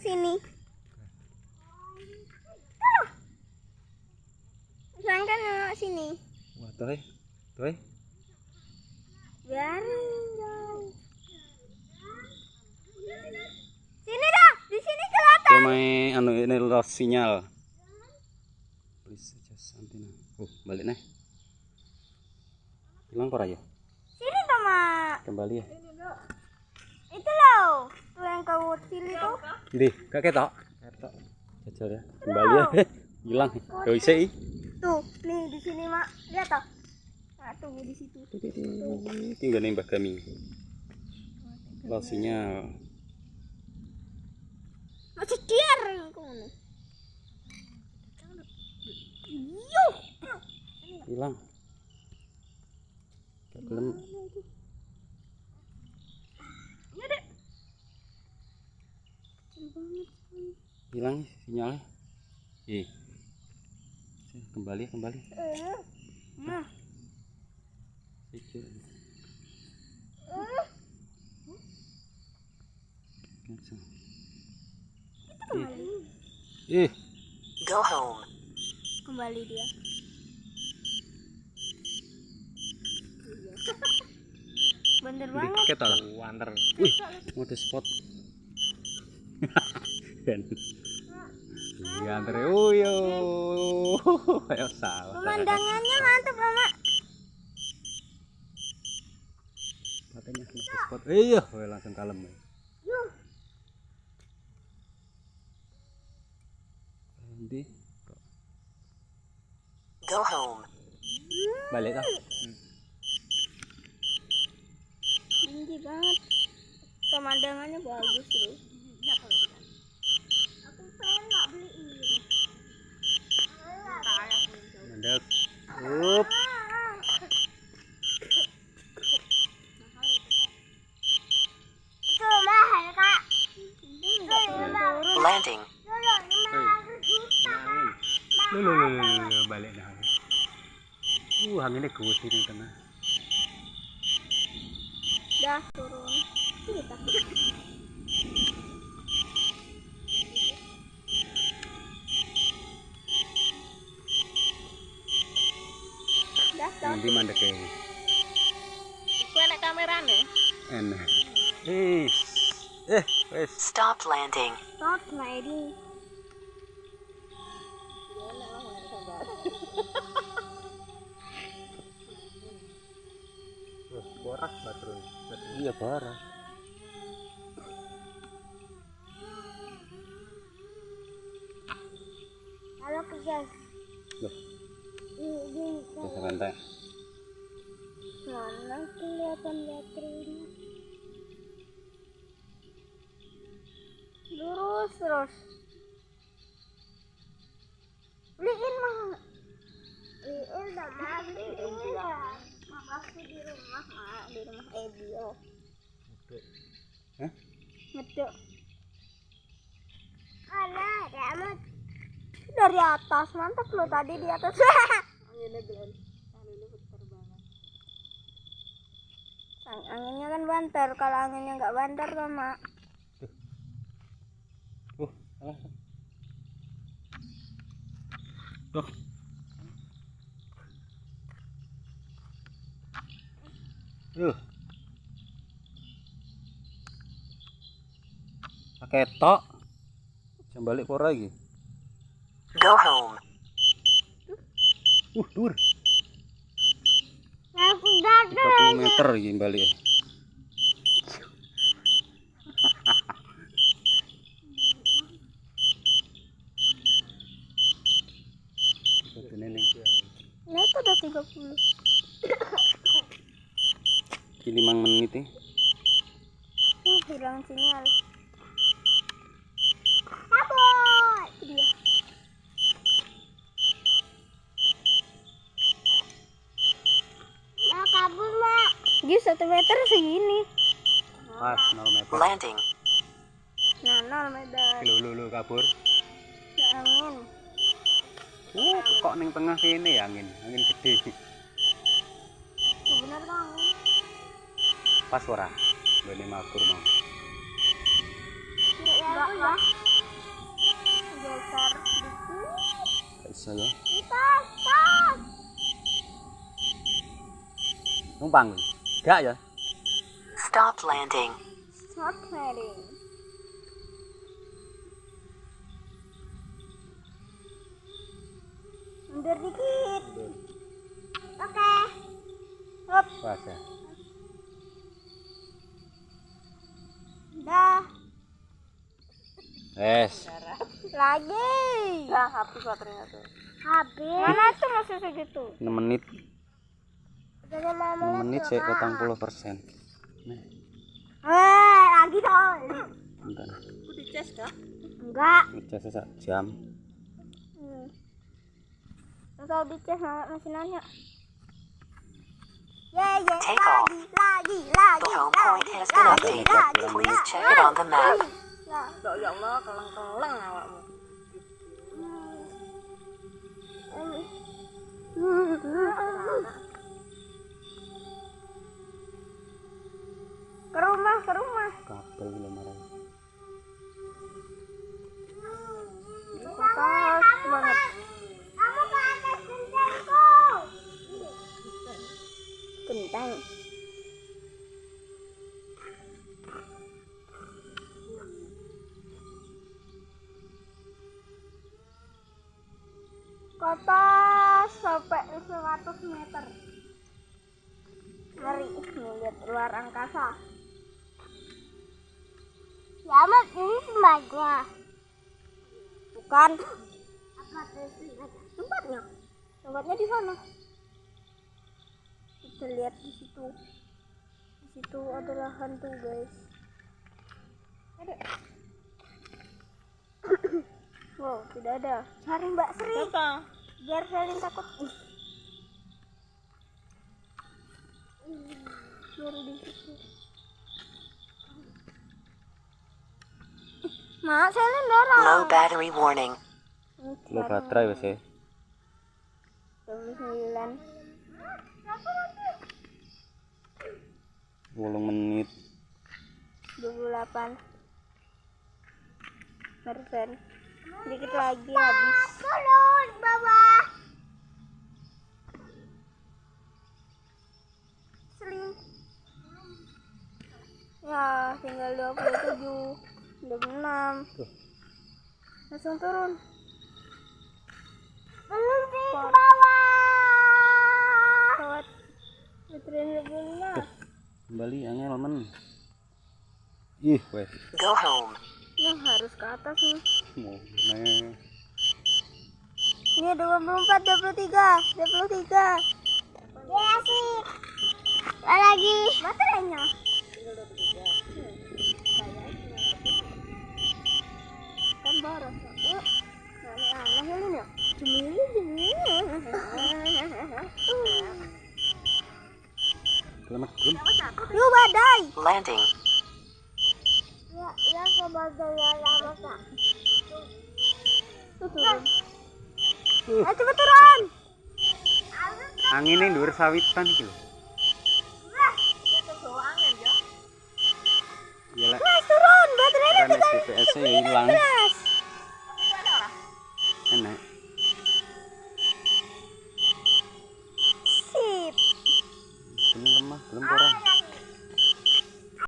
sini. Aduh. Sangkan nengok sini. Wah, tuh. eh. Tuh. eh. Biarin dong. Sini dah, di sini kelihatan. Main anu ini lost sinyal. Please adjust antenna. Oh, balik nih. Hilang kok ya? Sini tuh, Mak. Kembali ya. Itu loh, tuh yang kau pilih tuh. Di, kak ketok. Ketok. Jajal ya. Kembali ya. Hilang. Bisa ih. Tuh, nih di sini, Mak. Lihat toh. Nah, tunggu di situ. Tinggal nembak kami. Lost sinyal. Masih diar kamu. Yuh. Hilang. Gelem. Ya deh. Hilang sinyalnya. Ih. Kembali, kembali. Eh. Nah. Eh. Ih, Go home. Kembali dia. Bener di banget. lah. Wander. Wih, mode spot. Kan. Iya, antre. Oh, yo. Ayo salah. Pemandangannya mantap, Mama. Katanya spot. Iya, langsung kalem. ya. Nanti Go home. balik dah. Tinggi banget. Pemandangannya bagus loh. Aku pengen nggak beli ini. Mandek. Up. Itu mahal kak. Landing. Lu lu, lu, lu, balik dah. Uh, anginnya kuat ini tengah. Dah turun. Kita. Dah dah. Nanti mandek kayak Aku ada kamera nih. enak. Eh, eh, Stop landing. Stop sliding. Borak baterai. Iya borak. Halo guys. Loh, Ini ini bisa rantai. mana kelihatan baterainya? Lurus terus. Beliin mah. Beliin dah mah beliin dah. Mamaku di rumah mah di rumah Ebio. Hah? Ngedek. Mana ada dari atas mantap lo tadi di atas Ang- anginnya kan banter kalau anginnya nggak banter sama Uh, salah. Tuh. Uh. Pakai tok. Jam balik kok lagi. Go home. Uh, dur. aku gagal 30 meter ini balik. Itu neneng. nah itu udah 30 Ini 5 menit ya. uh, hilang sinyal kabur Itu dia kabur mak dia satu meter segini Pas 0 meter. Landing. nah nol meter Lu lu lu kabur. Angin Uh, kok neng tengah sini ya angin, angin gede. Benar bang. Pas ora. Bene matur mau. Enggak lah. Geser dikit. Bisa ya? Pas, pas. Numpang. Enggak ya? Stop landing. Stop landing. Mundur dikit. Oke. Hop, pas ya dah. es Lagi. Nah, habis baterainya tuh. Habis. Mana tuh masih segitu? 6 menit Udah lima 6 menit potong puluh persen Eh, lagi dong. enggak Aku dicas kah? Enggak. ngecas sak jam. Sama masih nanya. Ye ye Take lagi off. lagi lagi The home point lagi has been lagi updated. lagi Please check it on the map. Ya. Dok, ya Allah, keleng-keleng awakmu. Ke rumah, ke rumah. kabel belum marah Ke atas sampai 100 meter. Ngeri ngeliat luar angkasa. Ya, Mat, ini tempatnya. Bukan. Tempatnya? Tempatnya di sana. Kita lihat di situ. Di situ adalah hantu, guys. Ada. wow, tidak ada. Cari Mbak Sri. Siapa? Biar saling takut. Baru di situ. Mak, saya dorong. Low battery warning. lo baterai wes ya 29 10 menit. 28 persen dikit lagi habis. Turun bawah. Seling. Ya tinggal 27 26 Tuh. langsung turun. Belum di bawah Kawat baterai 26 kembali angel men ih wes Go home. yang harus ke atas nih mau nih Ini 24, 23, 23. Ya sih. lagi. Baterainya. Kan boros. Aneh-aneh ini ya. Selamat Yuk badai. Landing. Ya, ya sebagai lama kak. Turun. Ayo cepet turun. angin ini dhuwur sawitan iki lho Gila, Guys, turun. Baterainya kan hilang.